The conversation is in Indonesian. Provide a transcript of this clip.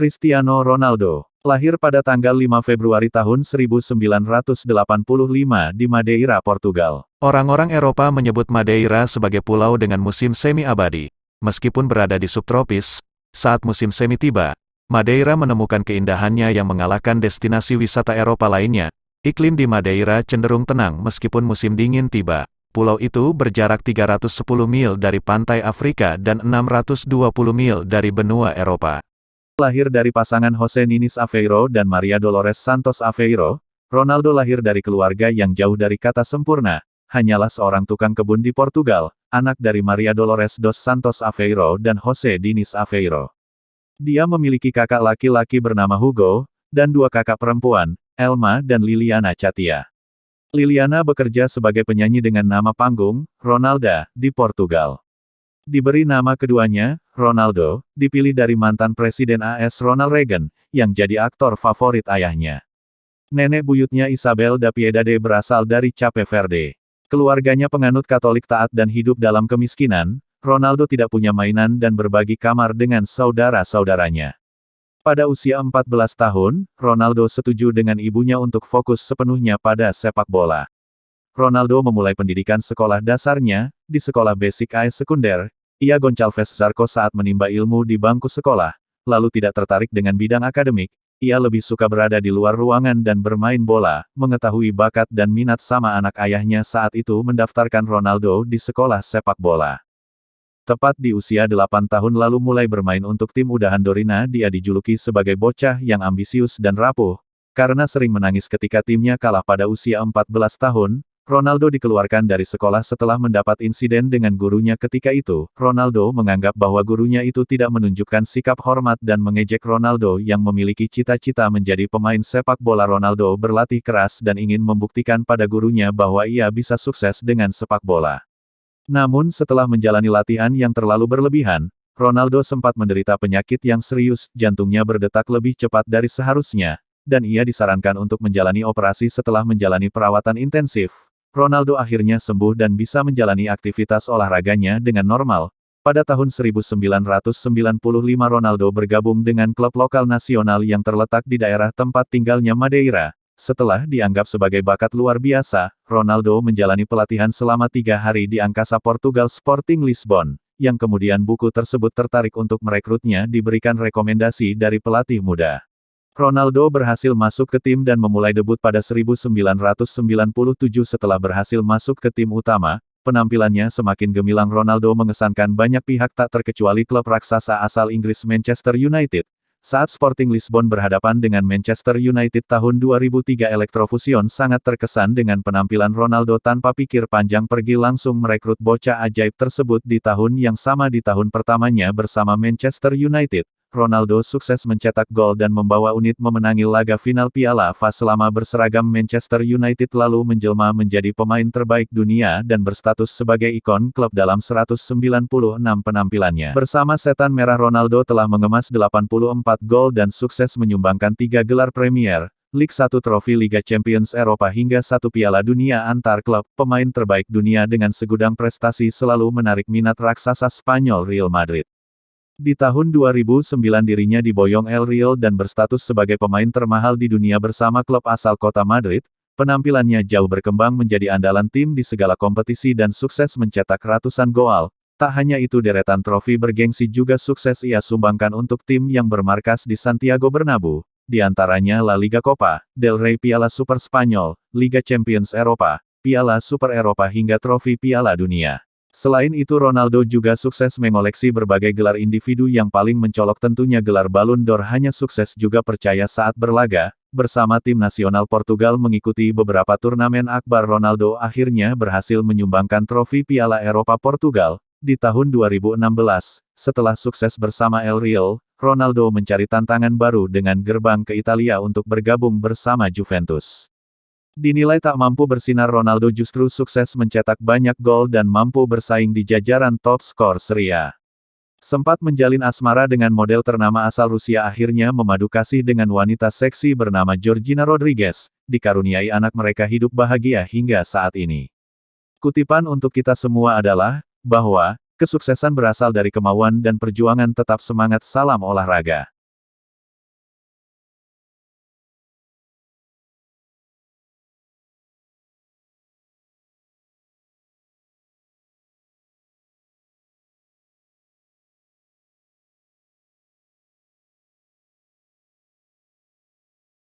Cristiano Ronaldo, lahir pada tanggal 5 Februari tahun 1985 di Madeira, Portugal. Orang-orang Eropa menyebut Madeira sebagai pulau dengan musim semi abadi. Meskipun berada di subtropis, saat musim semi tiba, Madeira menemukan keindahannya yang mengalahkan destinasi wisata Eropa lainnya. Iklim di Madeira cenderung tenang meskipun musim dingin tiba. Pulau itu berjarak 310 mil dari pantai Afrika dan 620 mil dari benua Eropa. Lahir dari pasangan Jose Ninis Aveiro dan Maria Dolores Santos Aveiro, Ronaldo lahir dari keluarga yang jauh dari kata sempurna. Hanyalah seorang tukang kebun di Portugal, anak dari Maria Dolores dos Santos Aveiro dan Jose Diniz Aveiro. Dia memiliki kakak laki-laki bernama Hugo, dan dua kakak perempuan, Elma dan Liliana Chatia. Liliana bekerja sebagai penyanyi dengan nama panggung, Ronalda, di Portugal. Diberi nama keduanya, Ronaldo, dipilih dari mantan Presiden AS Ronald Reagan, yang jadi aktor favorit ayahnya. Nenek buyutnya Isabel da Piedade berasal dari Cape Verde. Keluarganya penganut Katolik taat dan hidup dalam kemiskinan, Ronaldo tidak punya mainan dan berbagi kamar dengan saudara-saudaranya. Pada usia 14 tahun, Ronaldo setuju dengan ibunya untuk fokus sepenuhnya pada sepak bola. Ronaldo memulai pendidikan sekolah dasarnya, di sekolah basic AS sekunder, ia Goncalves Zarco saat menimba ilmu di bangku sekolah, lalu tidak tertarik dengan bidang akademik, ia lebih suka berada di luar ruangan dan bermain bola, mengetahui bakat dan minat sama anak ayahnya saat itu mendaftarkan Ronaldo di sekolah sepak bola. Tepat di usia 8 tahun lalu mulai bermain untuk tim udahan Dorina dia dijuluki sebagai bocah yang ambisius dan rapuh, karena sering menangis ketika timnya kalah pada usia 14 tahun, Ronaldo dikeluarkan dari sekolah setelah mendapat insiden dengan gurunya ketika itu. Ronaldo menganggap bahwa gurunya itu tidak menunjukkan sikap hormat dan mengejek Ronaldo yang memiliki cita-cita menjadi pemain sepak bola. Ronaldo berlatih keras dan ingin membuktikan pada gurunya bahwa ia bisa sukses dengan sepak bola. Namun setelah menjalani latihan yang terlalu berlebihan, Ronaldo sempat menderita penyakit yang serius, jantungnya berdetak lebih cepat dari seharusnya, dan ia disarankan untuk menjalani operasi setelah menjalani perawatan intensif. Ronaldo akhirnya sembuh dan bisa menjalani aktivitas olahraganya dengan normal. Pada tahun 1995 Ronaldo bergabung dengan klub lokal nasional yang terletak di daerah tempat tinggalnya Madeira. Setelah dianggap sebagai bakat luar biasa, Ronaldo menjalani pelatihan selama tiga hari di angkasa Portugal Sporting Lisbon, yang kemudian buku tersebut tertarik untuk merekrutnya diberikan rekomendasi dari pelatih muda. Ronaldo berhasil masuk ke tim dan memulai debut pada 1997 setelah berhasil masuk ke tim utama, penampilannya semakin gemilang Ronaldo mengesankan banyak pihak tak terkecuali klub raksasa asal Inggris Manchester United. Saat Sporting Lisbon berhadapan dengan Manchester United tahun 2003 Electrofusion sangat terkesan dengan penampilan Ronaldo tanpa pikir panjang pergi langsung merekrut bocah ajaib tersebut di tahun yang sama di tahun pertamanya bersama Manchester United. Ronaldo sukses mencetak gol dan membawa unit memenangi laga final Piala FA selama berseragam Manchester United lalu menjelma menjadi pemain terbaik dunia dan berstatus sebagai ikon klub dalam 196 penampilannya. Bersama Setan Merah Ronaldo telah mengemas 84 gol dan sukses menyumbangkan tiga gelar Premier, League 1 trofi Liga Champions Eropa hingga satu Piala Dunia antar klub, pemain terbaik dunia dengan segudang prestasi selalu menarik minat raksasa Spanyol Real Madrid. Di tahun 2009 dirinya diboyong El Real dan berstatus sebagai pemain termahal di dunia bersama klub asal kota Madrid, penampilannya jauh berkembang menjadi andalan tim di segala kompetisi dan sukses mencetak ratusan gol. Tak hanya itu deretan trofi bergengsi juga sukses ia sumbangkan untuk tim yang bermarkas di Santiago Bernabeu, di antaranya La Liga Copa, Del Rey Piala Super Spanyol, Liga Champions Eropa, Piala Super Eropa hingga trofi Piala Dunia. Selain itu Ronaldo juga sukses mengoleksi berbagai gelar individu yang paling mencolok. Tentunya gelar Ballon d'Or hanya sukses juga percaya saat berlaga, bersama tim nasional Portugal mengikuti beberapa turnamen. Akbar Ronaldo akhirnya berhasil menyumbangkan trofi Piala Eropa Portugal, di tahun 2016, setelah sukses bersama El Real, Ronaldo mencari tantangan baru dengan gerbang ke Italia untuk bergabung bersama Juventus. Dinilai tak mampu bersinar Ronaldo justru sukses mencetak banyak gol dan mampu bersaing di jajaran top skor Serie. Sempat menjalin asmara dengan model ternama asal Rusia akhirnya memadu kasih dengan wanita seksi bernama Georgina Rodriguez, dikaruniai anak mereka hidup bahagia hingga saat ini. Kutipan untuk kita semua adalah, bahwa, kesuksesan berasal dari kemauan dan perjuangan tetap semangat salam olahraga.